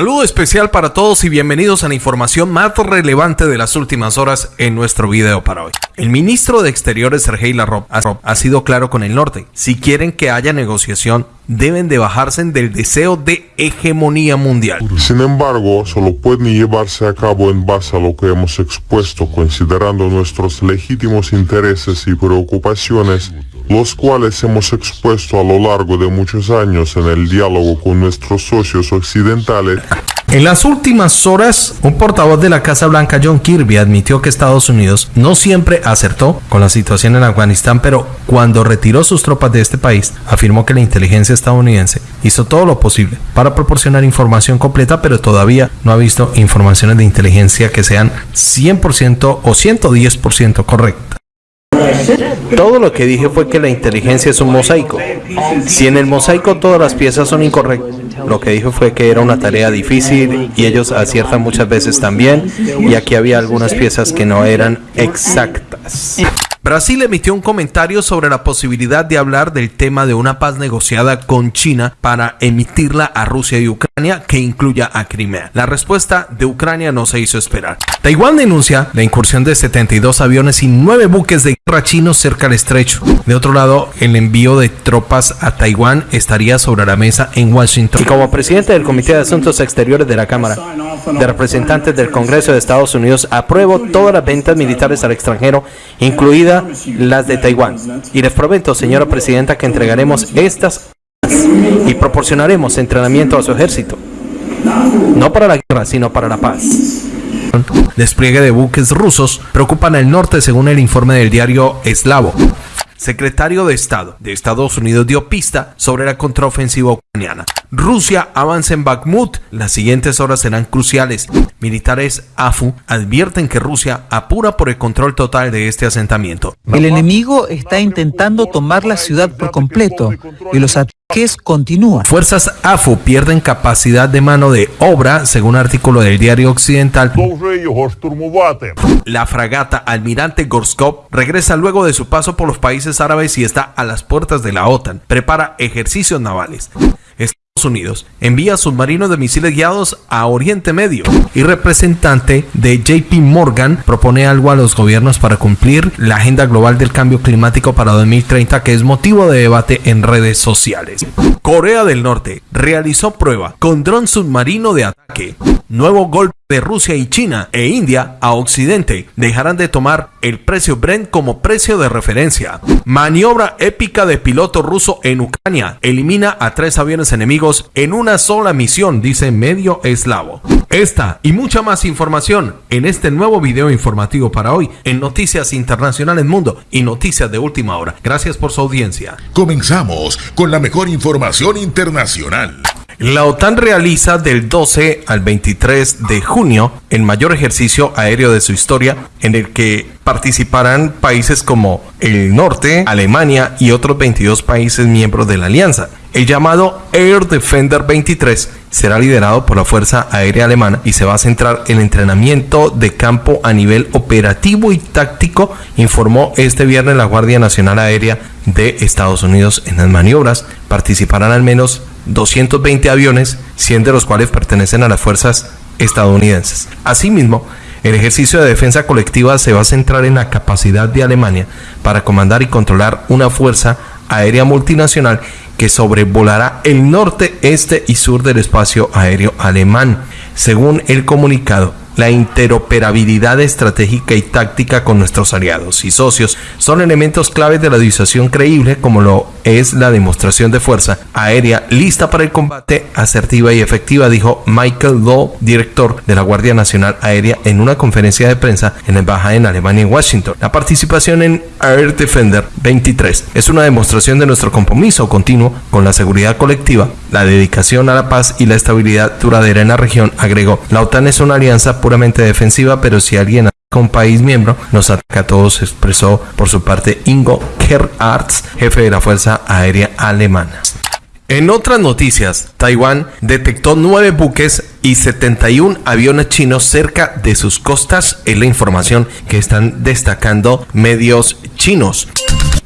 Saludo especial para todos y bienvenidos a la información más relevante de las últimas horas en nuestro video para hoy. El ministro de Exteriores Sergei Lavrov ha sido claro con el norte. Si quieren que haya negociación, deben de bajarse del deseo de hegemonía mundial. Sin embargo, solo pueden llevarse a cabo en base a lo que hemos expuesto, considerando nuestros legítimos intereses y preocupaciones los cuales hemos expuesto a lo largo de muchos años en el diálogo con nuestros socios occidentales. En las últimas horas, un portavoz de la Casa Blanca, John Kirby, admitió que Estados Unidos no siempre acertó con la situación en Afganistán, pero cuando retiró sus tropas de este país, afirmó que la inteligencia estadounidense hizo todo lo posible para proporcionar información completa, pero todavía no ha visto informaciones de inteligencia que sean 100% o 110% correctas. Todo lo que dije fue que la inteligencia es un mosaico. Si en el mosaico todas las piezas son incorrectas, lo que dije fue que era una tarea difícil y ellos aciertan muchas veces también, y aquí había algunas piezas que no eran exactas. Brasil emitió un comentario sobre la posibilidad de hablar del tema de una paz negociada con China para emitirla a Rusia y Ucrania que incluya a Crimea. La respuesta de Ucrania no se hizo esperar. Taiwán denuncia la incursión de 72 aviones y 9 buques de guerra chinos cerca del estrecho. De otro lado, el envío de tropas a Taiwán estaría sobre la mesa en Washington. Y como presidente del Comité de Asuntos Exteriores de la Cámara de Representantes del Congreso de Estados Unidos, apruebo todas las ventas militares al extranjero, incluidas las de Taiwán. Y les prometo, señora presidenta, que entregaremos estas y proporcionaremos entrenamiento a su ejército. No para la guerra, sino para la paz. Despliegue de buques rusos preocupan al norte según el informe del diario Eslavo secretario de Estado de Estados Unidos dio pista sobre la contraofensiva ucraniana. Rusia avanza en Bakhmut. Las siguientes horas serán cruciales. Militares AFU advierten que Rusia apura por el control total de este asentamiento. El enemigo está intentando tomar la ciudad por completo y los ataques continúan. Fuerzas AFU pierden capacidad de mano de obra, según artículo del diario occidental. La fragata Almirante Gorskov regresa luego de su paso por los países árabes y está a las puertas de la OTAN. Prepara ejercicios navales. Unidos envía submarinos de misiles guiados a Oriente Medio y representante de JP Morgan propone algo a los gobiernos para cumplir la agenda global del cambio climático para 2030 que es motivo de debate en redes sociales. Corea del Norte realizó prueba con dron submarino de ataque. Nuevo golpe de Rusia y China e India a Occidente dejarán de tomar el precio Brent como precio de referencia. Maniobra épica de piloto ruso en Ucrania elimina a tres aviones enemigos en una sola misión, dice medio eslavo. Esta y mucha más información en este nuevo video informativo para hoy en Noticias Internacionales Mundo y Noticias de Última Hora. Gracias por su audiencia. Comenzamos con la mejor información internacional. La OTAN realiza del 12 al 23 de junio el mayor ejercicio aéreo de su historia en el que participarán países como el norte, Alemania y otros 22 países miembros de la alianza. El llamado Air Defender 23 será liderado por la Fuerza Aérea Alemana y se va a centrar en entrenamiento de campo a nivel operativo y táctico, informó este viernes la Guardia Nacional Aérea de Estados Unidos en las maniobras. Participarán al menos 220 aviones, 100 de los cuales pertenecen a las fuerzas estadounidenses. Asimismo, el ejercicio de defensa colectiva se va a centrar en la capacidad de Alemania para comandar y controlar una fuerza aérea multinacional que sobrevolará el norte, este y sur del espacio aéreo alemán. Según el comunicado, la interoperabilidad estratégica y táctica con nuestros aliados y socios son elementos claves de la disuasión creíble como lo es la demostración de fuerza aérea lista para el combate, asertiva y efectiva, dijo Michael Lowe, director de la Guardia Nacional Aérea en una conferencia de prensa en la embajada en Alemania en Washington. La participación en Air Defender 23 es una demostración de nuestro compromiso continuo con la seguridad colectiva, la dedicación a la paz y la estabilidad duradera en la región, agregó. La OTAN es una alianza puramente defensiva, pero si alguien ataca un país miembro, nos ataca a todos, expresó por su parte Ingo Gerhardt, jefe de la Fuerza Aérea Alemana. En otras noticias, Taiwán detectó nueve buques y 71 aviones chinos cerca de sus costas, es la información que están destacando medios chinos.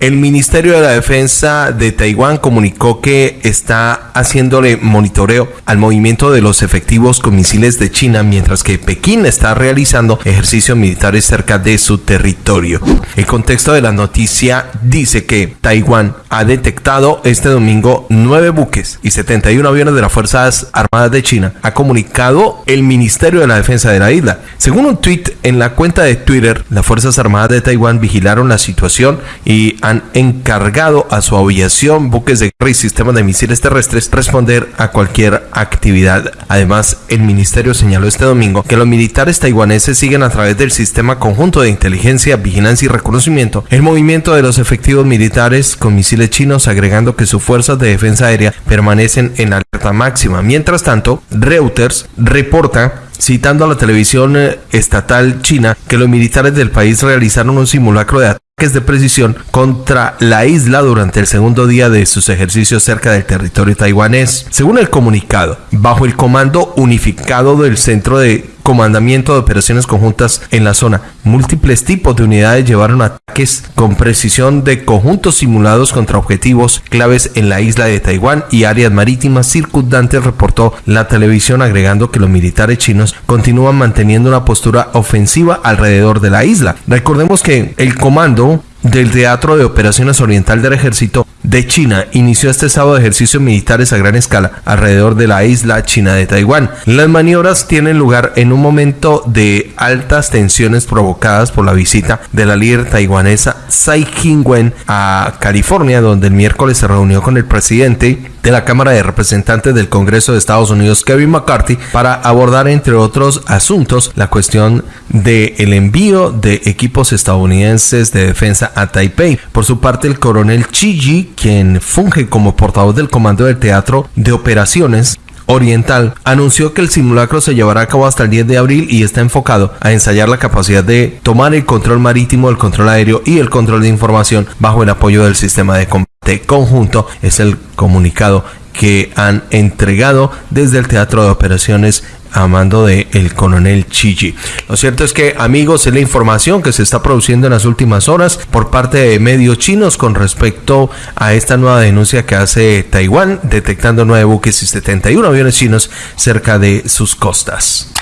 El Ministerio de la Defensa de Taiwán comunicó que está haciéndole monitoreo al movimiento de los efectivos con misiles de China, mientras que Pekín está realizando ejercicios militares cerca de su territorio. El contexto de la noticia dice que Taiwán ha detectado este domingo nueve buques y 71 aviones de las Fuerzas Armadas de China, ha comunicado el Ministerio de la Defensa de la isla. Según un tweet en la cuenta de Twitter, las Fuerzas Armadas de Taiwán vigilaron la situación y han encargado a su aviación, buques de guerra y sistemas de misiles terrestres responder a cualquier actividad. Además, el ministerio señaló este domingo que los militares taiwaneses siguen a través del sistema conjunto de inteligencia, vigilancia y reconocimiento el movimiento de los efectivos militares con misiles chinos, agregando que sus fuerzas de defensa aérea permanecen en alerta máxima. Mientras tanto, Reuters reporta citando a la televisión eh, estatal china que los militares del país realizaron un simulacro de ataques de precisión contra la isla durante el segundo día de sus ejercicios cerca del territorio taiwanés. Según el comunicado, bajo el comando unificado del Centro de comandamiento de operaciones conjuntas en la zona. Múltiples tipos de unidades llevaron ataques con precisión de conjuntos simulados contra objetivos claves en la isla de Taiwán y áreas marítimas circundantes, reportó la televisión agregando que los militares chinos continúan manteniendo una postura ofensiva alrededor de la isla. Recordemos que el comando del Teatro de Operaciones Oriental del Ejército de China inició este sábado ejercicios militares a gran escala alrededor de la isla china de Taiwán. Las maniobras tienen lugar en un momento de altas tensiones provocadas por la visita de la líder taiwanesa Tsai Ing-wen a California, donde el miércoles se reunió con el presidente de la Cámara de Representantes del Congreso de Estados Unidos, Kevin McCarthy, para abordar, entre otros asuntos, la cuestión del el envío de equipos estadounidenses de defensa a Taipei. Por su parte, el coronel Chi quien funge como portavoz del Comando del Teatro de Operaciones, Oriental anunció que el simulacro se llevará a cabo hasta el 10 de abril y está enfocado a ensayar la capacidad de tomar el control marítimo, el control aéreo y el control de información bajo el apoyo del sistema de combate conjunto. Es el comunicado que han entregado desde el Teatro de Operaciones a mando de el coronel Chiji. Lo cierto es que, amigos, es la información que se está produciendo en las últimas horas por parte de medios chinos con respecto a esta nueva denuncia que hace Taiwán, detectando nueve buques y 71 aviones chinos cerca de sus costas.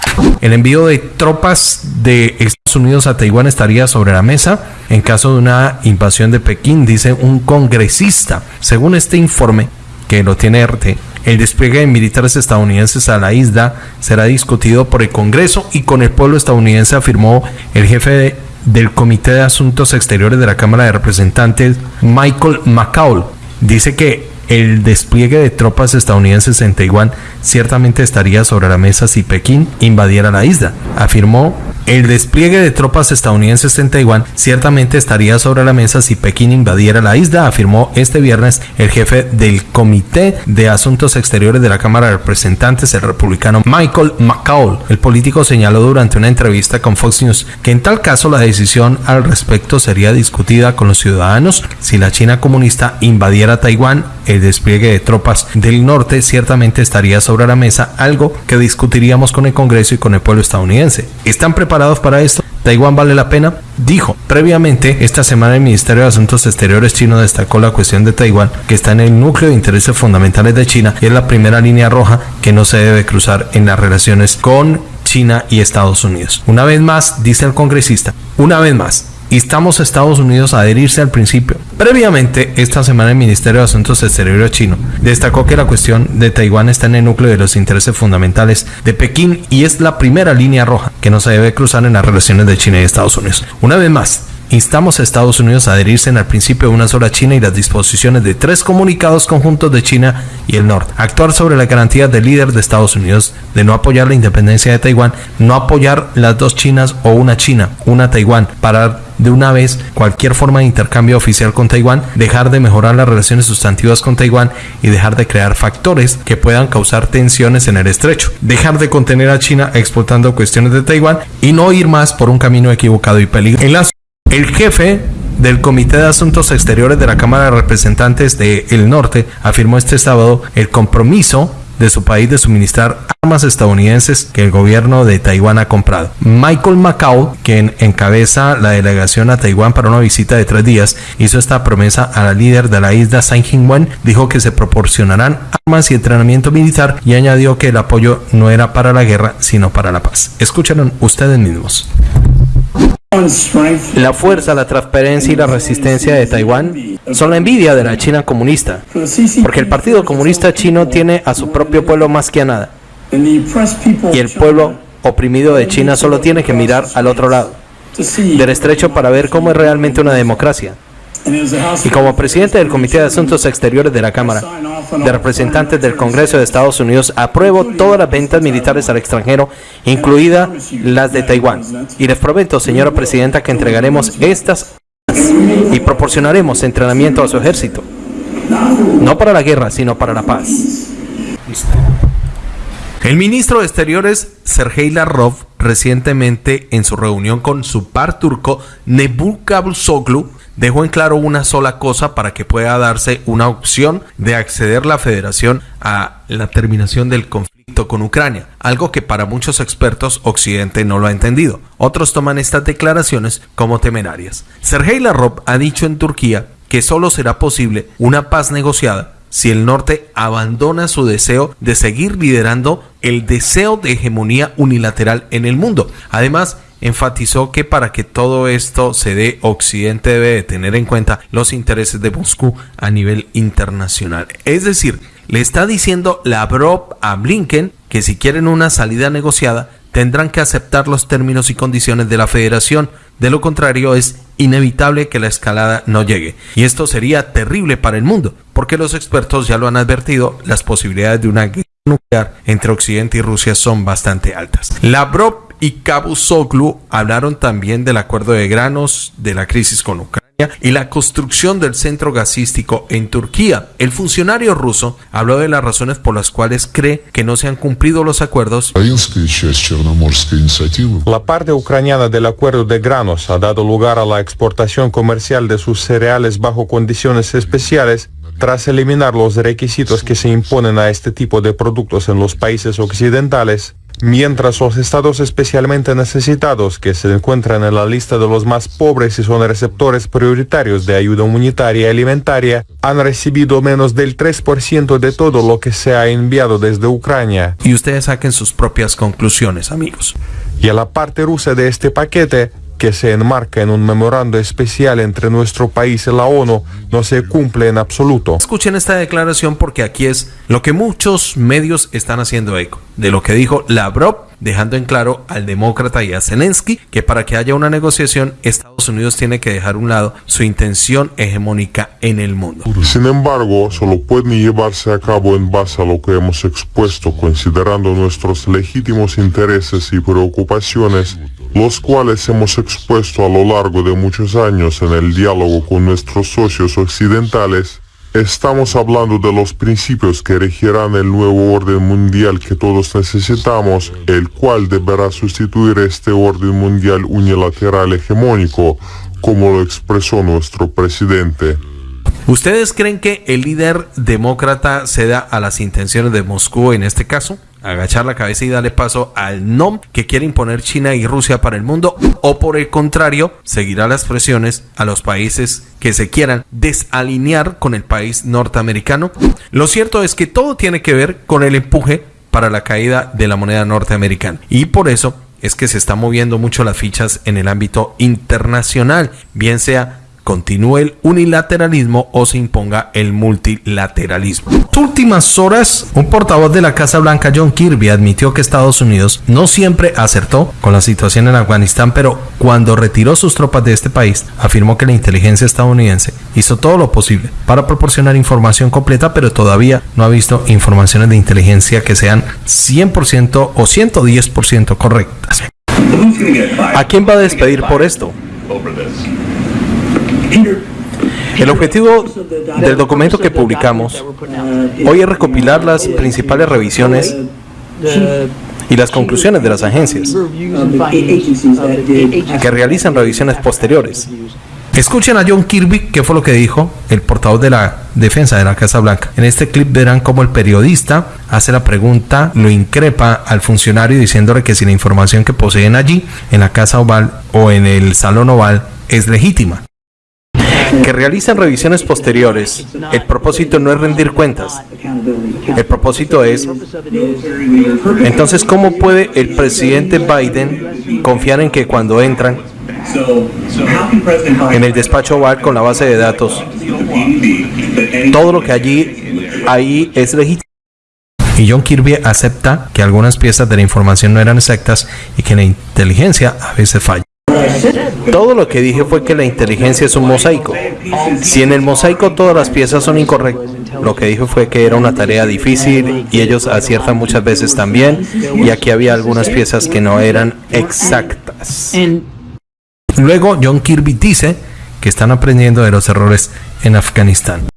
El envío de tropas de Estados Unidos a Taiwán estaría sobre la mesa en caso de una invasión de Pekín, dice un congresista. Según este informe, que lo tiene el despliegue de militares estadounidenses a la isla será discutido por el Congreso y con el pueblo estadounidense, afirmó el jefe del Comité de Asuntos Exteriores de la Cámara de Representantes, Michael McCaul. Dice que el despliegue de tropas estadounidenses en Taiwán ciertamente estaría sobre la mesa si Pekín invadiera la isla, afirmó el despliegue de tropas estadounidenses en Taiwán ciertamente estaría sobre la mesa si Pekín invadiera la isla, afirmó este viernes el jefe del Comité de Asuntos Exteriores de la Cámara de Representantes, el republicano Michael McCall. El político señaló durante una entrevista con Fox News que en tal caso la decisión al respecto sería discutida con los ciudadanos si la China comunista invadiera Taiwán. Despliegue de tropas del norte ciertamente estaría sobre la mesa, algo que discutiríamos con el Congreso y con el pueblo estadounidense. ¿Están preparados para esto? ¿Taiwán vale la pena? Dijo. Previamente, esta semana el Ministerio de Asuntos Exteriores chino destacó la cuestión de Taiwán, que está en el núcleo de intereses fundamentales de China y es la primera línea roja que no se debe cruzar en las relaciones con China y Estados Unidos. Una vez más, dice el congresista, una vez más, instamos a Estados Unidos a adherirse al principio. Previamente, esta semana el Ministerio de Asuntos Exteriores chino destacó que la cuestión de Taiwán está en el núcleo de los intereses fundamentales de Pekín y es la primera línea roja que no se debe cruzar en las relaciones de China y Estados Unidos. Una vez más, instamos a Estados Unidos a adherirse al principio de una sola China y las disposiciones de tres comunicados conjuntos de China y el Norte. Actuar sobre la garantía del líder de Estados Unidos de no apoyar la independencia de Taiwán, no apoyar las dos Chinas o una China, una Taiwán, parar de una vez cualquier forma de intercambio oficial con Taiwán, dejar de mejorar las relaciones sustantivas con Taiwán y dejar de crear factores que puedan causar tensiones en el estrecho, dejar de contener a China explotando cuestiones de Taiwán y no ir más por un camino equivocado y peligroso. El jefe del Comité de Asuntos Exteriores de la Cámara de Representantes del el Norte afirmó este sábado el compromiso de su país de suministrar armas estadounidenses que el gobierno de Taiwán ha comprado. Michael Macau, quien encabeza la delegación a Taiwán para una visita de tres días, hizo esta promesa a la líder de la isla San Wen, dijo que se proporcionarán armas y entrenamiento militar y añadió que el apoyo no era para la guerra, sino para la paz. Escucharon ustedes mismos. La fuerza, la transparencia y la resistencia de Taiwán son la envidia de la China comunista, porque el Partido Comunista Chino tiene a su propio pueblo más que a nada, y el pueblo oprimido de China solo tiene que mirar al otro lado del estrecho para ver cómo es realmente una democracia. Y como presidente del Comité de Asuntos Exteriores de la Cámara de Representantes del Congreso de Estados Unidos, apruebo todas las ventas militares al extranjero, incluidas las de Taiwán. Y les prometo, señora Presidenta, que entregaremos estas y proporcionaremos entrenamiento a su ejército. No para la guerra, sino para la paz. El ministro de Exteriores, Sergei Lavrov, recientemente en su reunión con su par turco, Nebul Cavusoglu, dejó en claro una sola cosa para que pueda darse una opción de acceder la federación a la terminación del conflicto con Ucrania, algo que para muchos expertos Occidente no lo ha entendido. Otros toman estas declaraciones como temerarias. Sergei Lavrov ha dicho en Turquía que solo será posible una paz negociada si el norte abandona su deseo de seguir liderando el deseo de hegemonía unilateral en el mundo. Además, enfatizó que para que todo esto se dé, Occidente debe de tener en cuenta los intereses de Moscú a nivel internacional. Es decir, le está diciendo Lavrov a Blinken que si quieren una salida negociada, tendrán que aceptar los términos y condiciones de la federación. De lo contrario, es inevitable que la escalada no llegue. Y esto sería terrible para el mundo, porque los expertos ya lo han advertido, las posibilidades de una guerra nuclear entre Occidente y Rusia son bastante altas. Lavrov y Cavusoglu hablaron también del acuerdo de granos, de la crisis con Ucrania y la construcción del centro gasístico en Turquía. El funcionario ruso habló de las razones por las cuales cree que no se han cumplido los acuerdos. La parte ucraniana del acuerdo de granos ha dado lugar a la exportación comercial de sus cereales bajo condiciones especiales tras eliminar los requisitos que se imponen a este tipo de productos en los países occidentales mientras los estados especialmente necesitados que se encuentran en la lista de los más pobres y son receptores prioritarios de ayuda humanitaria y alimentaria han recibido menos del 3% de todo lo que se ha enviado desde Ucrania. Y ustedes saquen sus propias conclusiones, amigos. Y a la parte rusa de este paquete, que se enmarca en un memorando especial entre nuestro país y la ONU no se cumple en absoluto. Escuchen esta declaración porque aquí es lo que muchos medios están haciendo eco de lo que dijo Lavrov, dejando en claro al demócrata y a Zelensky que para que haya una negociación Estados Unidos tiene que dejar a un lado su intención hegemónica en el mundo. Sin embargo, solo pueden llevarse a cabo en base a lo que hemos expuesto, considerando nuestros legítimos intereses y preocupaciones los cuales hemos expuesto a lo largo de muchos años en el diálogo con nuestros socios occidentales, estamos hablando de los principios que regirán el nuevo orden mundial que todos necesitamos, el cual deberá sustituir este orden mundial unilateral hegemónico, como lo expresó nuestro presidente. ¿Ustedes creen que el líder demócrata ceda a las intenciones de Moscú en este caso? Agachar la cabeza y darle paso al no que quiere imponer China y Rusia para el mundo o por el contrario seguirá las presiones a los países que se quieran desalinear con el país norteamericano. Lo cierto es que todo tiene que ver con el empuje para la caída de la moneda norteamericana y por eso es que se están moviendo mucho las fichas en el ámbito internacional, bien sea continúe el unilateralismo o se imponga el multilateralismo. En las últimas horas, un portavoz de la Casa Blanca, John Kirby, admitió que Estados Unidos no siempre acertó con la situación en Afganistán, pero cuando retiró sus tropas de este país, afirmó que la inteligencia estadounidense hizo todo lo posible para proporcionar información completa, pero todavía no ha visto informaciones de inteligencia que sean 100% o 110% correctas. ¿A quién va a despedir por esto? El objetivo del documento que publicamos hoy es recopilar las principales revisiones y las conclusiones de las agencias que realizan revisiones posteriores Escuchen a John Kirby, qué fue lo que dijo el portavoz de la defensa de la Casa Blanca. En este clip verán cómo el periodista hace la pregunta, lo increpa al funcionario diciéndole que si la información que poseen allí, en la Casa Oval o en el Salón Oval, es legítima que realizan revisiones posteriores. El propósito no es rendir cuentas. El propósito es... Entonces, ¿cómo puede el presidente Biden confiar en que cuando entran en el despacho oval con la base de datos. Todo lo que allí ahí es legítimo. Y John Kirby acepta que algunas piezas de la información no eran exactas y que la inteligencia a veces falla. Todo lo que dije fue que la inteligencia es un mosaico. Si en el mosaico todas las piezas son incorrectas, lo que dije fue que era una tarea difícil y ellos aciertan muchas veces también, y aquí había algunas piezas que no eran exactas. Luego, John Kirby dice que están aprendiendo de los errores en Afganistán.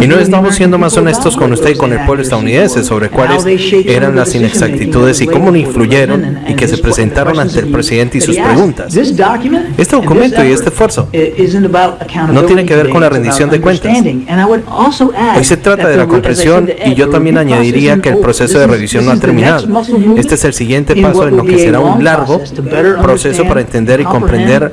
Y no estamos siendo más honestos con usted y con el pueblo estadounidense sobre cuáles eran las inexactitudes y cómo influyeron y que se presentaron ante el presidente y sus preguntas. Este documento y este esfuerzo no tiene que ver con la rendición de cuentas. Hoy se trata de la comprensión y yo también añadiría que el proceso de revisión no ha terminado. Este es el siguiente paso en lo que será un largo proceso para entender y comprender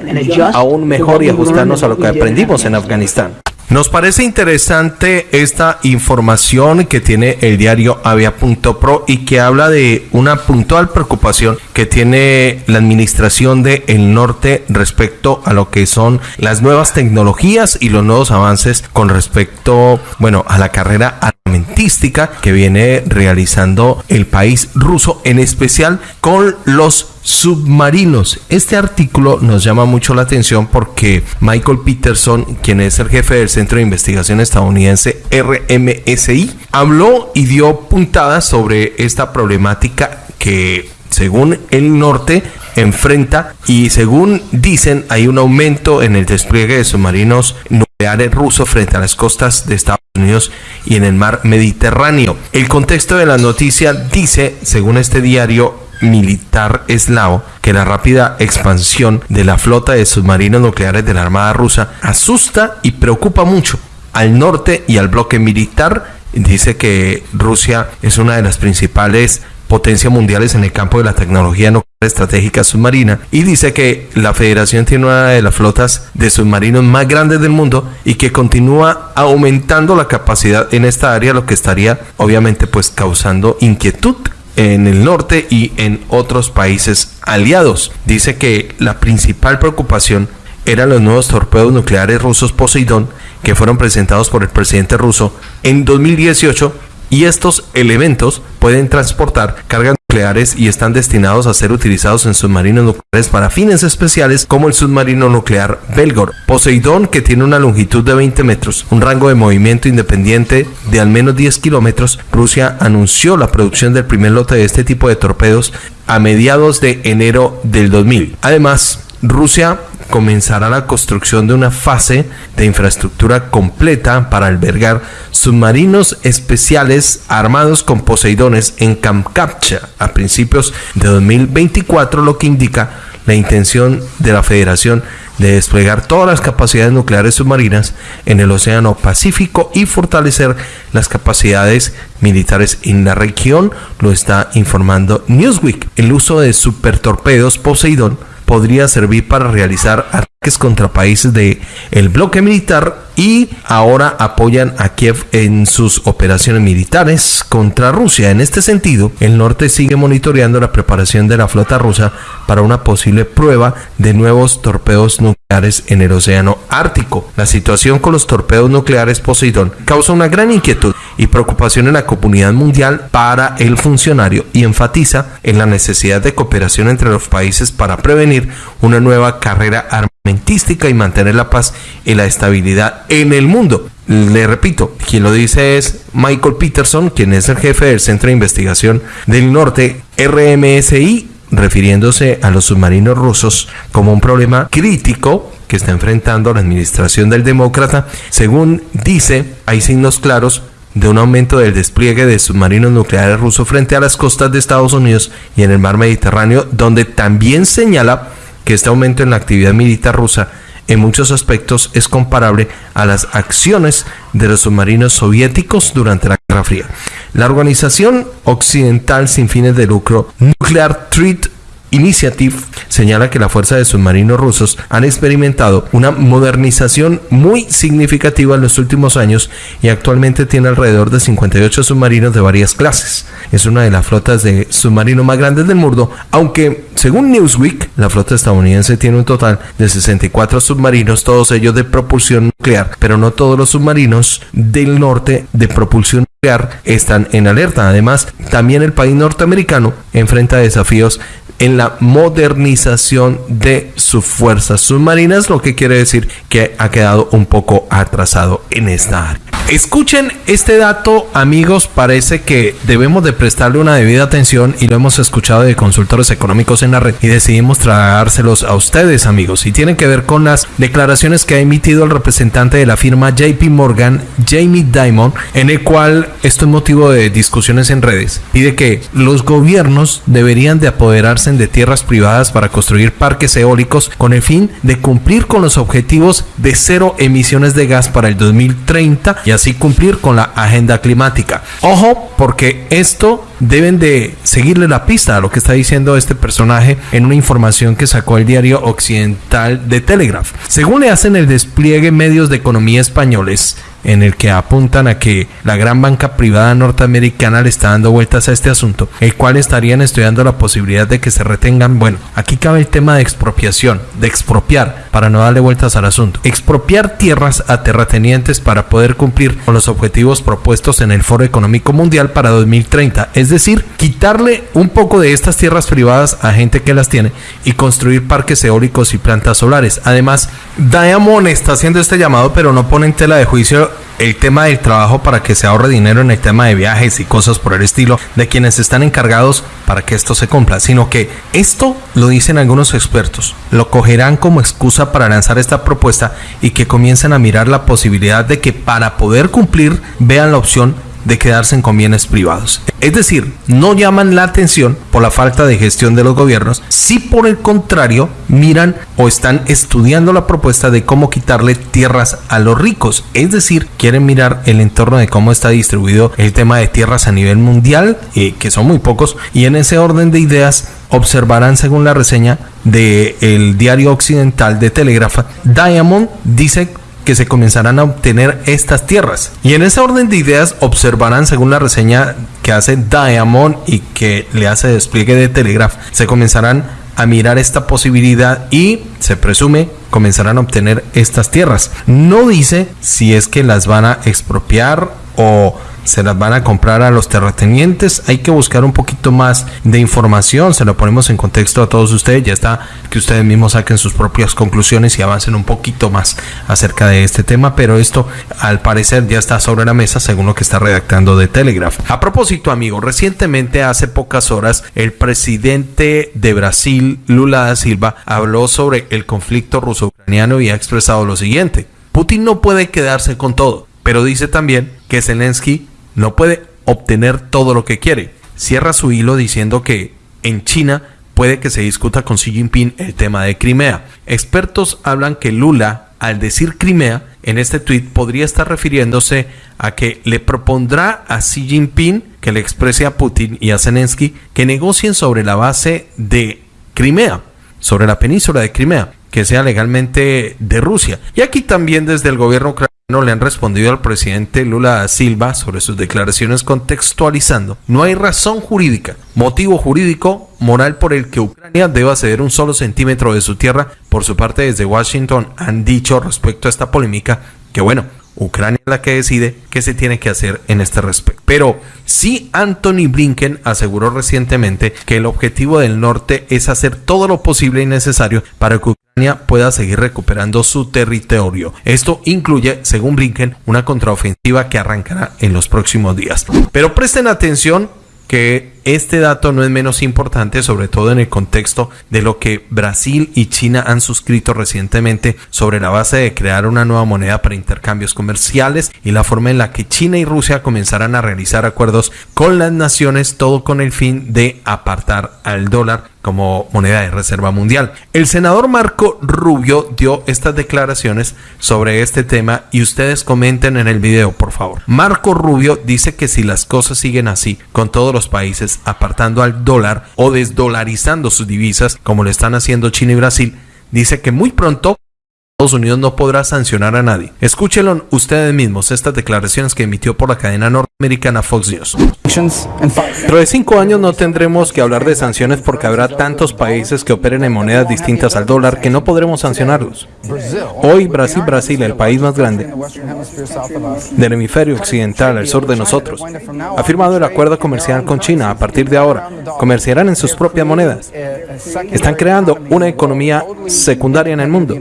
aún mejor y ajustarnos a lo que aprendimos en Afganistán. Nos parece interesante esta información que tiene el diario Avia.pro y que habla de una puntual preocupación que tiene la administración de el norte respecto a lo que son las nuevas tecnologías y los nuevos avances con respecto, bueno, a la carrera armamentística que viene realizando el país ruso, en especial con los submarinos. Este artículo nos llama mucho la atención porque Michael Peterson, quien es el jefe del Centro de Investigación estadounidense RMSI, habló y dio puntadas sobre esta problemática que según el norte enfrenta y según dicen hay un aumento en el despliegue de submarinos nucleares rusos frente a las costas de Estados Unidos y en el mar Mediterráneo. El contexto de la noticia dice, según este diario, militar eslavo que la rápida expansión de la flota de submarinos nucleares de la Armada rusa asusta y preocupa mucho al norte y al bloque militar. Dice que Rusia es una de las principales potencias mundiales en el campo de la tecnología nuclear estratégica submarina y dice que la federación tiene una de las flotas de submarinos más grandes del mundo y que continúa aumentando la capacidad en esta área lo que estaría obviamente pues causando inquietud en el norte y en otros países aliados. Dice que la principal preocupación eran los nuevos torpedos nucleares rusos Poseidón que fueron presentados por el presidente ruso en 2018 y estos elementos pueden transportar cargas nucleares y están destinados a ser utilizados en submarinos nucleares para fines especiales como el submarino nuclear Belgor. Poseidón, que tiene una longitud de 20 metros, un rango de movimiento independiente de al menos 10 kilómetros, Rusia anunció la producción del primer lote de este tipo de torpedos a mediados de enero del 2000. Además, Rusia comenzará la construcción de una fase de infraestructura completa para albergar submarinos especiales armados con Poseidones en Kamchatka a principios de 2024, lo que indica la intención de la Federación de desplegar todas las capacidades nucleares submarinas en el Océano Pacífico y fortalecer las capacidades militares en la región, lo está informando Newsweek. El uso de supertorpedos Poseidón podría servir para realizar contra países de el bloque militar y ahora apoyan a Kiev en sus operaciones militares contra Rusia. En este sentido, el norte sigue monitoreando la preparación de la flota rusa para una posible prueba de nuevos torpedos nucleares en el Océano Ártico. La situación con los torpedos nucleares Poseidón causa una gran inquietud y preocupación en la comunidad mundial para el funcionario y enfatiza en la necesidad de cooperación entre los países para prevenir una nueva carrera armamentística y mantener la paz y la estabilidad en el mundo. Le repito, quien lo dice es Michael Peterson, quien es el jefe del Centro de Investigación del Norte, RMSI, refiriéndose a los submarinos rusos como un problema crítico que está enfrentando la administración del demócrata. Según dice, hay signos claros de un aumento del despliegue de submarinos nucleares rusos frente a las costas de Estados Unidos y en el mar Mediterráneo, donde también señala que este aumento en la actividad militar rusa en muchos aspectos es comparable a las acciones de los submarinos soviéticos durante la Guerra Fría. La organización occidental sin fines de lucro Nuclear Treat Initiative señala que la fuerza de submarinos rusos han experimentado una modernización muy significativa en los últimos años y actualmente tiene alrededor de 58 submarinos de varias clases. Es una de las flotas de submarinos más grandes del mundo, aunque según Newsweek, la flota estadounidense tiene un total de 64 submarinos, todos ellos de propulsión nuclear, pero no todos los submarinos del norte de propulsión nuclear están en alerta. Además, también el país norteamericano enfrenta desafíos en la modernización de sus fuerzas submarinas, lo que quiere decir que ha quedado un poco atrasado en esta área. Escuchen este dato, amigos, parece que debemos de prestarle una debida atención y lo hemos escuchado de consultores económicos en la red y decidimos tragárselos a ustedes, amigos, y tiene que ver con las declaraciones que ha emitido el representante de la firma JP Morgan, Jamie Dimon, en el cual esto es motivo de discusiones en redes. Pide que los gobiernos deberían de apoderarse de tierras privadas para construir parques eólicos con el fin de cumplir con los objetivos de cero emisiones de gas para el 2030 y así cumplir con la agenda climática. Ojo, porque esto deben de seguirle la pista a lo que está diciendo este personaje en una información que sacó el diario occidental de Telegraph. Según le hacen el despliegue medios de economía españoles, en el que apuntan a que la gran banca privada norteamericana le está dando vueltas a este asunto, el cual estarían estudiando la posibilidad de que se retengan, bueno, aquí cabe el tema de expropiación, de expropiar, para no darle vueltas al asunto. Expropiar tierras a terratenientes para poder cumplir con los objetivos propuestos en el Foro Económico Mundial para 2030, es decir, quitarle un poco de estas tierras privadas a gente que las tiene y construir parques eólicos y plantas solares. Además, Diamond está haciendo este llamado, pero no pone en tela de juicio el tema del trabajo para que se ahorre dinero en el tema de viajes y cosas por el estilo de quienes están encargados para que esto se cumpla, sino que esto lo dicen algunos expertos, lo cogerán como excusa para lanzar esta propuesta y que comiencen a mirar la posibilidad de que para poder cumplir vean la opción de quedarse con bienes privados. Es decir, no llaman la atención por la falta de gestión de los gobiernos, si por el contrario miran o están estudiando la propuesta de cómo quitarle tierras a los ricos. Es decir, quieren mirar el entorno de cómo está distribuido el tema de tierras a nivel mundial, eh, que son muy pocos, y en ese orden de ideas observarán según la reseña del el diario occidental de Telegraph, Diamond dice que se comenzarán a obtener estas tierras. Y en ese orden de ideas observarán, según la reseña que hace Diamond y que le hace despliegue de Telegraph, se comenzarán a mirar esta posibilidad y se presume comenzarán a obtener estas tierras. No dice si es que las van a expropiar o se las van a comprar a los terratenientes. Hay que buscar un poquito más de información. Se lo ponemos en contexto a todos ustedes. Ya está que ustedes mismos saquen sus propias conclusiones y avancen un poquito más acerca de este tema. Pero esto al parecer ya está sobre la mesa según lo que está redactando de Telegraph. A propósito, amigo, recientemente hace pocas horas el presidente de Brasil, Lula da Silva, habló sobre el conflicto ruso-ucraniano y ha expresado lo siguiente. Putin no puede quedarse con todo, pero dice también que Zelensky no puede obtener todo lo que quiere. Cierra su hilo diciendo que en China puede que se discuta con Xi Jinping el tema de Crimea. Expertos hablan que Lula, al decir Crimea, en este tuit podría estar refiriéndose a que le propondrá a Xi Jinping que le exprese a Putin y a Zelensky que negocien sobre la base de Crimea, sobre la península de Crimea, que sea legalmente de Rusia. Y aquí también desde el gobierno ucraniano no le han respondido al presidente Lula Silva sobre sus declaraciones contextualizando. No hay razón jurídica, motivo jurídico, moral por el que Ucrania deba ceder un solo centímetro de su tierra. Por su parte, desde Washington han dicho respecto a esta polémica que bueno, Ucrania es la que decide qué se tiene que hacer en este respecto. Pero sí Anthony Blinken aseguró recientemente que el objetivo del norte es hacer todo lo posible y necesario para que pueda seguir recuperando su territorio. Esto incluye, según Blinken, una contraofensiva que arrancará en los próximos días. Pero presten atención que este dato no es menos importante, sobre todo en el contexto de lo que Brasil y China han suscrito recientemente sobre la base de crear una nueva moneda para intercambios comerciales y la forma en la que China y Rusia comenzarán a realizar acuerdos con las naciones, todo con el fin de apartar al dólar como moneda de reserva mundial. El senador Marco Rubio dio estas declaraciones sobre este tema y ustedes comenten en el video, por favor. Marco Rubio dice que si las cosas siguen así, con todos los países apartando al dólar o desdolarizando sus divisas, como lo están haciendo China y Brasil, dice que muy pronto Estados Unidos no podrá sancionar a nadie. Escúchenlo ustedes mismos estas declaraciones que emitió por la cadena norteamericana Fox News. Dentro de cinco años no tendremos que hablar de sanciones porque habrá tantos países que operen en monedas distintas al dólar que no podremos sancionarlos. Hoy Brasil, Brasil, el país más grande del hemisferio occidental al sur de nosotros, ha firmado el acuerdo comercial con China. A partir de ahora, comerciarán en sus propias monedas. Están creando una economía secundaria en el mundo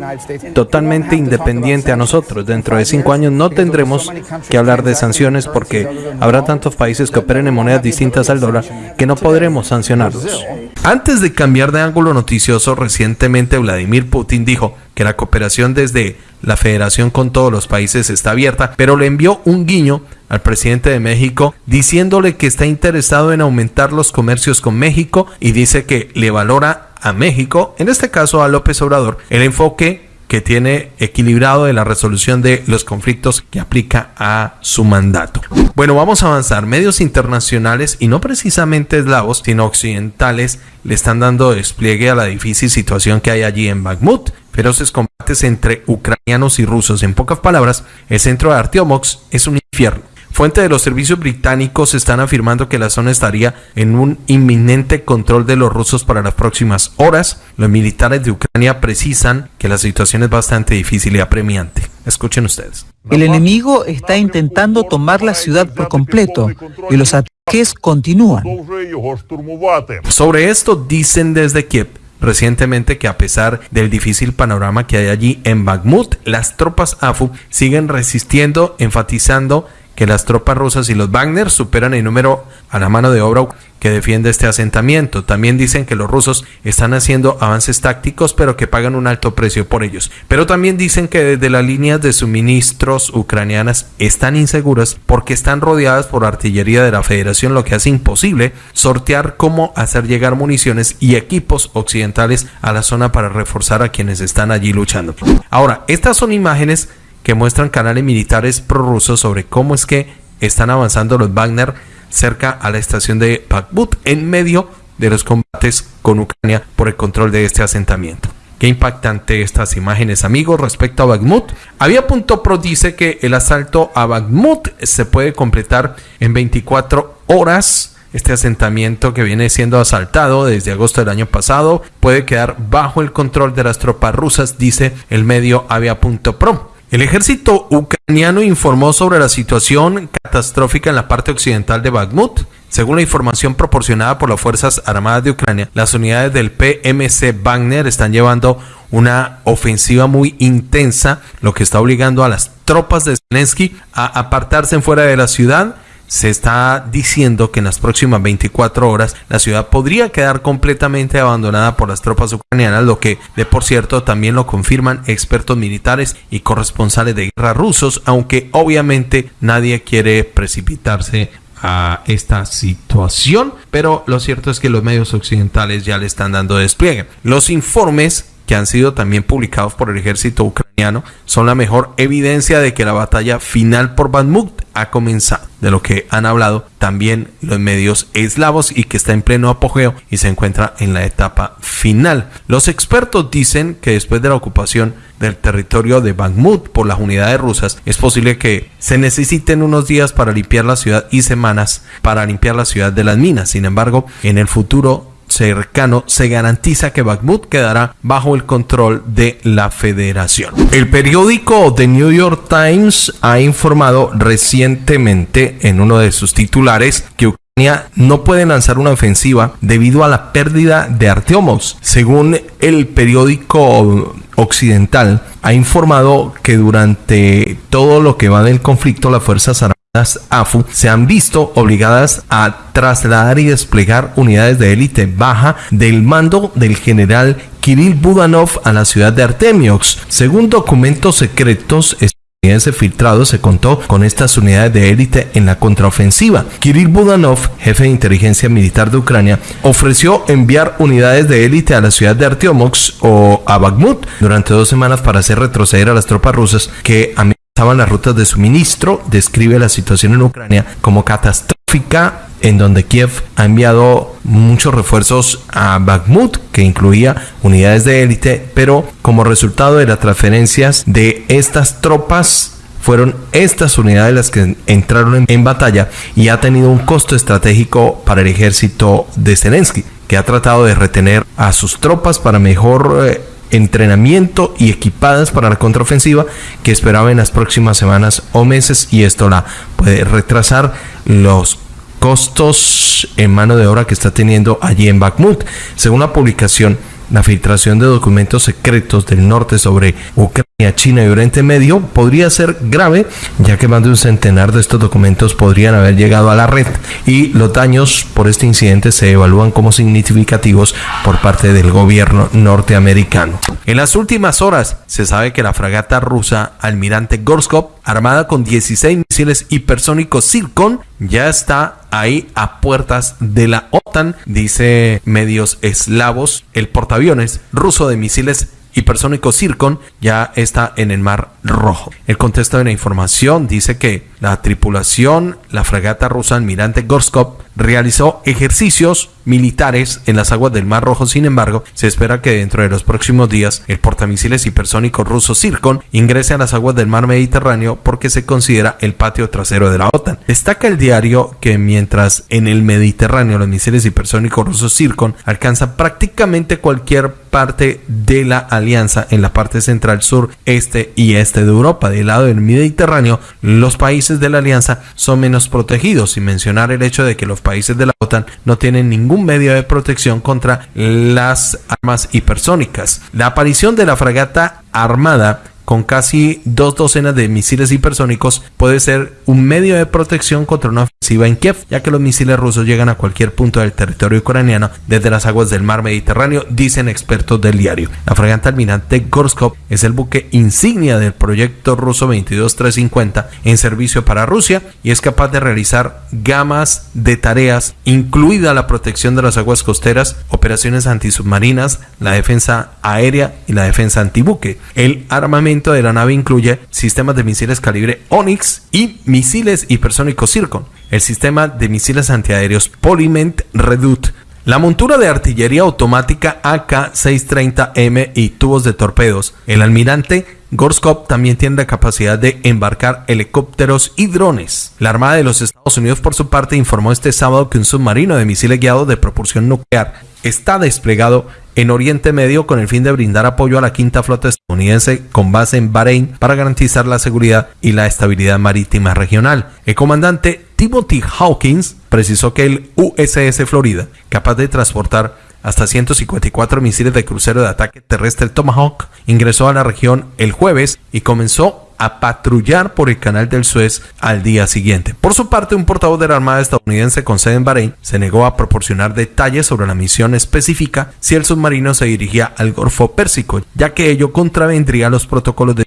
totalmente independiente a nosotros. Dentro de cinco años no tendremos que hablar de sanciones porque habrá tantos países que operen en monedas distintas al dólar que no podremos sancionarlos. Antes de cambiar de ángulo noticioso, recientemente Vladimir Putin dijo que la cooperación desde la federación con todos los países está abierta, pero le envió un guiño al presidente de México diciéndole que está interesado en aumentar los comercios con México y dice que le valora a México, en este caso a López Obrador, el enfoque que tiene equilibrado de la resolución de los conflictos que aplica a su mandato. Bueno, vamos a avanzar. Medios internacionales y no precisamente eslavos, sino occidentales, le están dando despliegue a la difícil situación que hay allí en Bakhmut. Feroces combates entre ucranianos y rusos. En pocas palabras, el centro de Artiomox es un infierno. Fuentes de los servicios británicos están afirmando que la zona estaría en un inminente control de los rusos para las próximas horas. Los militares de Ucrania precisan que la situación es bastante difícil y apremiante. Escuchen ustedes. El enemigo está intentando tomar la ciudad por completo y los ataques continúan. Sobre esto dicen desde Kiev recientemente que a pesar del difícil panorama que hay allí en Bakhmut, las tropas AFU siguen resistiendo, enfatizando que las tropas rusas y los Wagner superan el número a la mano de obra que defiende este asentamiento. También dicen que los rusos están haciendo avances tácticos pero que pagan un alto precio por ellos. Pero también dicen que desde las líneas de suministros ucranianas están inseguras porque están rodeadas por artillería de la Federación, lo que hace imposible sortear cómo hacer llegar municiones y equipos occidentales a la zona para reforzar a quienes están allí luchando. Ahora, estas son imágenes que muestran canales militares prorrusos sobre cómo es que están avanzando los Wagner cerca a la estación de Bakhmut en medio de los combates con Ucrania por el control de este asentamiento. Qué impactante estas imágenes, amigos, respecto a Bakhmut. Avia.pro dice que el asalto a Bakhmut se puede completar en 24 horas. Este asentamiento que viene siendo asaltado desde agosto del año pasado puede quedar bajo el control de las tropas rusas, dice el medio Avia.pro. El ejército ucraniano informó sobre la situación catastrófica en la parte occidental de Bakhmut. Según la información proporcionada por las Fuerzas Armadas de Ucrania, las unidades del PMC Wagner están llevando una ofensiva muy intensa, lo que está obligando a las tropas de Zelensky a apartarse fuera de la ciudad se está diciendo que en las próximas 24 horas la ciudad podría quedar completamente abandonada por las tropas ucranianas, lo que de por cierto también lo confirman expertos militares y corresponsales de guerra rusos, aunque obviamente nadie quiere precipitarse a esta situación, pero lo cierto es que los medios occidentales ya le están dando despliegue. Los informes que han sido también publicados por el ejército ucraniano son la mejor evidencia de que la batalla final por Bakhmut ha comenzado, de lo que han hablado también los medios eslavos y que está en pleno apogeo y se encuentra en la etapa final. Los expertos dicen que después de la ocupación del territorio de Bakhmut por las unidades rusas, es posible que se necesiten unos días para limpiar la ciudad y semanas para limpiar la ciudad de las minas. Sin embargo, en el futuro cercano se garantiza que Bakhmut quedará bajo el control de la federación. El periódico The New York Times ha informado recientemente en uno de sus titulares que Ucrania no puede lanzar una ofensiva debido a la pérdida de Arteomos. Según el periódico occidental, ha informado que durante todo lo que va del conflicto las Fuerzas Armadas AFU se han visto obligadas a trasladar y desplegar unidades de élite baja del mando del general Kirill Budanov a la ciudad de Artemiox. Según documentos secretos, filtrado se contó con estas unidades de élite en la contraofensiva. Kirill Budanov, jefe de inteligencia militar de Ucrania, ofreció enviar unidades de élite a la ciudad de Artemiox o a Bakhmut durante dos semanas para hacer retroceder a las tropas rusas que estaban las rutas de suministro, describe la situación en Ucrania como catastrófica, en donde Kiev ha enviado muchos refuerzos a Bakhmut, que incluía unidades de élite, pero como resultado de las transferencias de estas tropas, fueron estas unidades las que entraron en, batalla y ha tenido un costo estratégico para el ejército de Zelensky, que ha tratado de retener a sus tropas para mejor eh, entrenamiento y equipadas para la contraofensiva que esperaba en las próximas semanas o meses y esto la puede retrasar los costos en mano de obra que está teniendo allí en Bakhmut. Según la publicación, la filtración de documentos secretos del norte sobre Ucrania, China y Oriente Medio podría ser grave, ya que más de un centenar de estos documentos podrían haber llegado a la red y los daños por este incidente se evalúan como significativos por parte del gobierno norteamericano. En las últimas horas se sabe que la fragata rusa Almirante Gorskov, armada con 16 misiles hipersónicos Zircon, ya está ahí a puertas de la OTAN, dice medios eslavos. El portaaviones ruso de misiles hipersónico Zircon ya está en el Mar Rojo. El contexto de la información dice que la tripulación, la fragata rusa Almirante Gorskov, realizó ejercicios militares en las aguas del Mar Rojo. Sin embargo, se espera que dentro de los próximos días el portamisiles hipersónico ruso Zircon ingrese a las aguas del Mar Mediterráneo porque se considera el patio trasero de la OTAN. Destaca el diario que mientras en el Mediterráneo los misiles hipersónicos rusos Zircon alcanzan prácticamente cualquier parte de la alianza en la parte central, sur, este y este de Europa. Del lado del Mediterráneo, los países de la alianza son menos protegidos, sin mencionar el hecho de que los países de la OTAN no tienen ningún medio de protección contra las armas hipersónicas. La aparición de la fragata armada con casi dos docenas de misiles hipersónicos puede ser un medio de protección contra una ofensiva en Kiev, ya que los misiles rusos llegan a cualquier punto del territorio ucraniano desde las aguas del mar Mediterráneo, dicen expertos del diario. La fragata almirante Gorskov es el buque insignia del proyecto ruso 22350 en servicio para Rusia y es capaz de realizar gamas de tareas, incluida la protección de las aguas costeras, operaciones antisubmarinas, la defensa aérea y la defensa antibuque. El armamento de la nave incluye sistemas de misiles calibre Onyx y misiles hipersónicos Zircon, el sistema de misiles antiaéreos Polyment Redut, la montura de artillería automática AK-630M y tubos de torpedos. El almirante Gorskov también tiene la capacidad de embarcar helicópteros y drones. La Armada de los Estados Unidos, por su parte, informó este sábado que un submarino de misiles guiados de propulsión nuclear está desplegado en Oriente Medio con el fin de brindar apoyo a la quinta flota estadounidense con base en Bahrein para garantizar la seguridad y la estabilidad marítima regional. El comandante Timothy Hawkins precisó que el USS Florida, capaz de transportar hasta 154 misiles de crucero de ataque terrestre Tomahawk, ingresó a la región el jueves y comenzó a patrullar por el canal del Suez al día siguiente. Por su parte, un portavoz de la Armada estadounidense con sede en Bahrein se negó a proporcionar detalles sobre la misión específica si el submarino se dirigía al Golfo Pérsico, ya que ello contravendría los protocolos de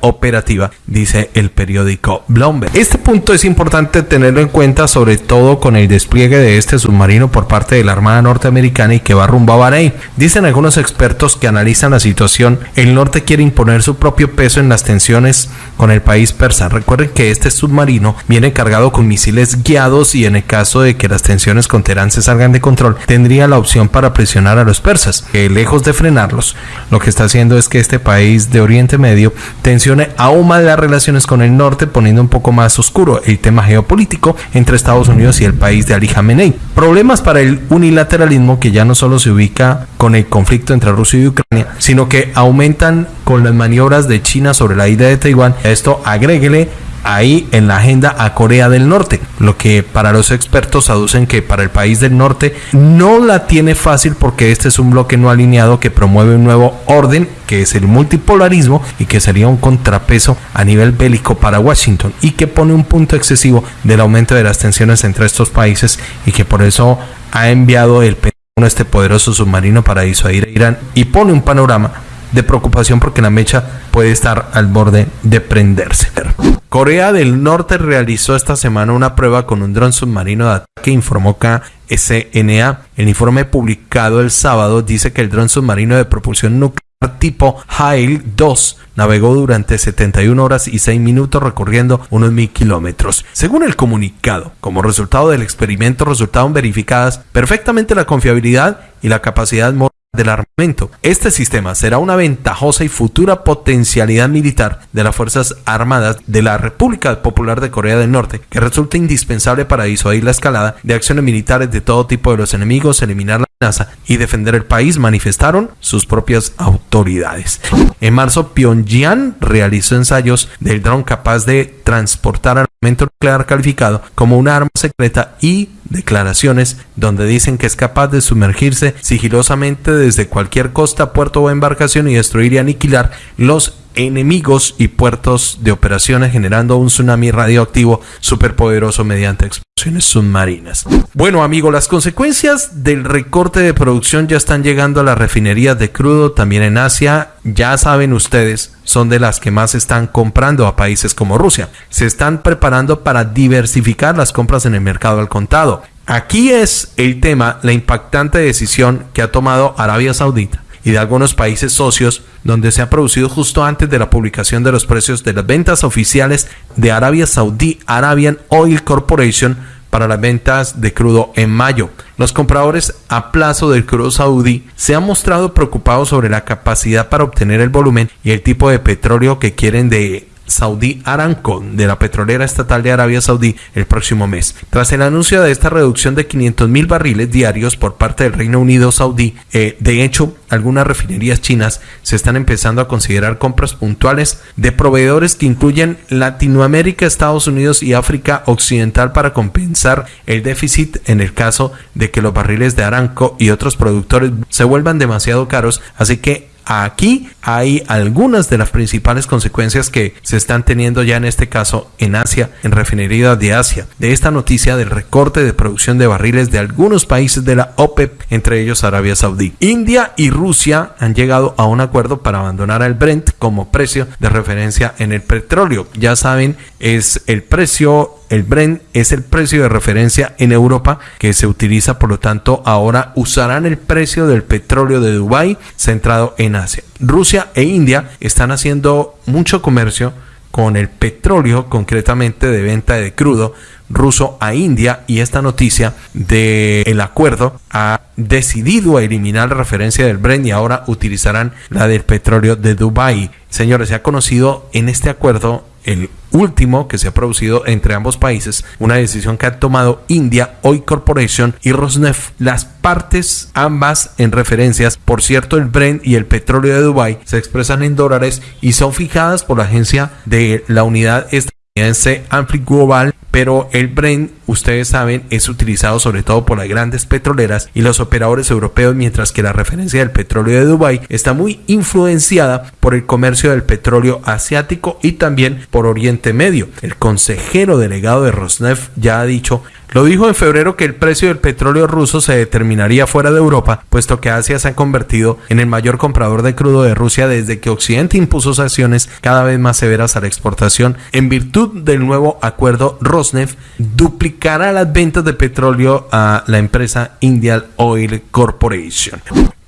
operativa, dice el periódico Bloomberg. Este punto es importante tenerlo en cuenta, sobre todo con el despliegue de este submarino por parte de la Armada norteamericana y que va rumbo a Bahrein. Dicen algunos expertos que analizan la situación, el norte quiere imponer su propio peso en las tensiones con el país persa. Recuerden que este submarino viene cargado con misiles guiados y en el caso de que las tensiones con Teherán se salgan de control, tendría la opción para presionar a los persas, que lejos de frenarlos, lo que está haciendo es que este país de Oriente Medio tensione aún más las relaciones con el norte, poniendo un poco más oscuro el tema geopolítico entre Estados Unidos y el país de Ali Khamenei. Problemas para el unilateralismo que ya no solo se ubica con el conflicto entre Rusia y Ucrania, sino que aumentan con las maniobras de China sobre la isla de Taiwán. esto agréguele ahí en la agenda a Corea del Norte, lo que para los expertos aducen que para el país del norte no la tiene fácil porque este es un bloque no alineado que promueve un nuevo orden que es el multipolarismo y que sería un contrapeso a nivel bélico para Washington y que pone un punto excesivo del aumento de las tensiones entre estos países y que por eso ha enviado el Pentágono este poderoso submarino para disuadir a Irán y pone un panorama de preocupación porque la mecha puede estar al borde de prenderse. Corea del Norte realizó esta semana una prueba con un dron submarino de ataque, informó KSNA. El informe publicado el sábado dice que el dron submarino de propulsión nuclear tipo Hail 2 navegó durante 71 horas y 6 minutos recorriendo unos mil kilómetros. Según el comunicado, como resultado del experimento resultaron verificadas perfectamente la confiabilidad y la capacidad del armamento. Este sistema será una ventajosa y futura potencialidad militar de las Fuerzas Armadas de la República Popular de Corea del Norte, que resulta indispensable para disuadir la escalada de acciones militares de todo tipo de los enemigos, eliminar la amenaza y defender el país, manifestaron sus propias autoridades. En marzo, Pyongyang realizó ensayos del dron capaz de transportar armamento nuclear calificado como una arma secreta y declaraciones donde dicen que es capaz de sumergirse sigilosamente desde cualquier costa, puerto o embarcación y destruir y aniquilar los enemigos y puertos de operaciones generando un tsunami radioactivo superpoderoso mediante explosiones submarinas. Bueno amigos, las consecuencias del recorte de producción ya están llegando a las refinerías de crudo también en Asia. Ya saben ustedes, son de las que más están comprando a países como Rusia. Se están preparando para diversificar las compras en el mercado al contado. Aquí es el tema, la impactante decisión que ha tomado Arabia Saudita y de algunos países socios donde se ha producido justo antes de la publicación de los precios de las ventas oficiales de Arabia Saudí Arabian Oil Corporation para las ventas de crudo en mayo. Los compradores a plazo del crudo saudí se han mostrado preocupados sobre la capacidad para obtener el volumen y el tipo de petróleo que quieren de Saudi Aramco de la petrolera estatal de Arabia Saudí el próximo mes. Tras el anuncio de esta reducción de 500 mil barriles diarios por parte del Reino Unido Saudí, eh, de hecho, algunas refinerías chinas se están empezando a considerar compras puntuales de proveedores que incluyen Latinoamérica, Estados Unidos y África Occidental para compensar el déficit en el caso de que los barriles de Aramco y otros productores se vuelvan demasiado caros, así que Aquí hay algunas de las principales consecuencias que se están teniendo ya en este caso en Asia, en refinerías de Asia, de esta noticia del recorte de producción de barriles de algunos países de la OPEP, entre ellos Arabia Saudí. India y Rusia han llegado a un acuerdo para abandonar el Brent como precio de referencia en el petróleo. Ya saben, es el precio el Brent es el precio de referencia en Europa que se utiliza, por lo tanto, ahora usarán el precio del petróleo de Dubái centrado en Asia. Rusia e India están haciendo mucho comercio con el petróleo, concretamente de venta de crudo ruso a India y esta noticia del el acuerdo ha decidido eliminar la referencia del Brent y ahora utilizarán la del petróleo de Dubái. Señores, se ha conocido en este acuerdo el último que se ha producido entre ambos países, una decisión que ha tomado India Oil Corporation y Rosneft. Las partes, ambas en referencias, por cierto, el Brent y el petróleo de Dubai se expresan en dólares y son fijadas por la agencia de la unidad estadounidense Ampli Global pero el Brent, ustedes saben, es utilizado sobre todo por las grandes petroleras y los operadores europeos, mientras que la referencia del petróleo de Dubái está muy influenciada por el comercio del petróleo asiático y también por Oriente Medio. El consejero delegado de Rosneft ya ha dicho lo dijo en febrero que el precio del petróleo ruso se determinaría fuera de Europa, puesto que Asia se ha convertido en el mayor comprador de crudo de Rusia desde que Occidente impuso sanciones cada vez más severas a la exportación. En virtud del nuevo acuerdo, Rosneft duplicará las ventas de petróleo a la empresa Indian Oil Corporation.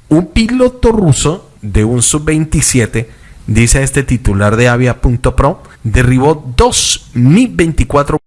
Un piloto ruso de un sub-27 dice este titular de Avia.pro, derribó dos Mi-24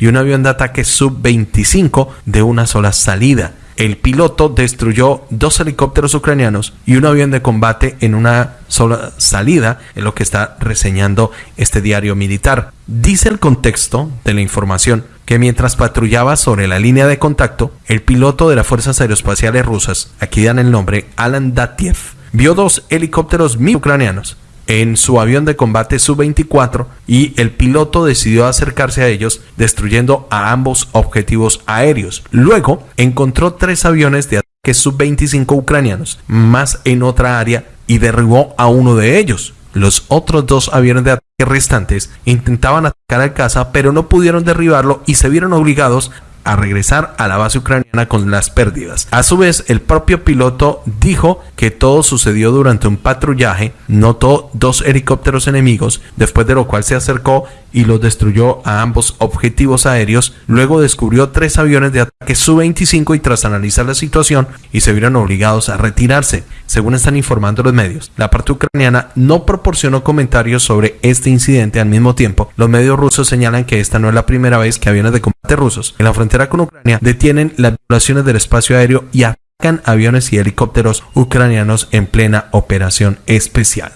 y un avión de ataque sub-25 de una sola salida. El piloto destruyó dos helicópteros ucranianos y un avión de combate en una sola salida, en lo que está reseñando este diario militar. Dice el contexto de la información que mientras patrullaba sobre la línea de contacto, el piloto de las Fuerzas Aeroespaciales Rusas, aquí dan el nombre Alan Datiev, vio dos helicópteros mi ucranianos en su avión de combate Su-24 y el piloto decidió acercarse a ellos destruyendo a ambos objetivos aéreos. Luego encontró tres aviones de ataque Su-25 ucranianos más en otra área y derribó a uno de ellos. Los otros dos aviones de ataque restantes intentaban atacar al caza pero no pudieron derribarlo y se vieron obligados a regresar a la base ucraniana con las pérdidas. A su vez, el propio piloto dijo que todo sucedió durante un patrullaje, notó dos helicópteros enemigos, después de lo cual se acercó y los destruyó a ambos objetivos aéreos. Luego descubrió tres aviones de ataque Su-25 y tras analizar la situación y se vieron obligados a retirarse, según están informando los medios. La parte ucraniana no proporcionó comentarios sobre este incidente al mismo tiempo. Los medios rusos señalan que esta no es la primera vez que aviones de combate rusos en la con Ucrania detienen las violaciones del espacio aéreo y atacan aviones y helicópteros ucranianos en plena operación especial.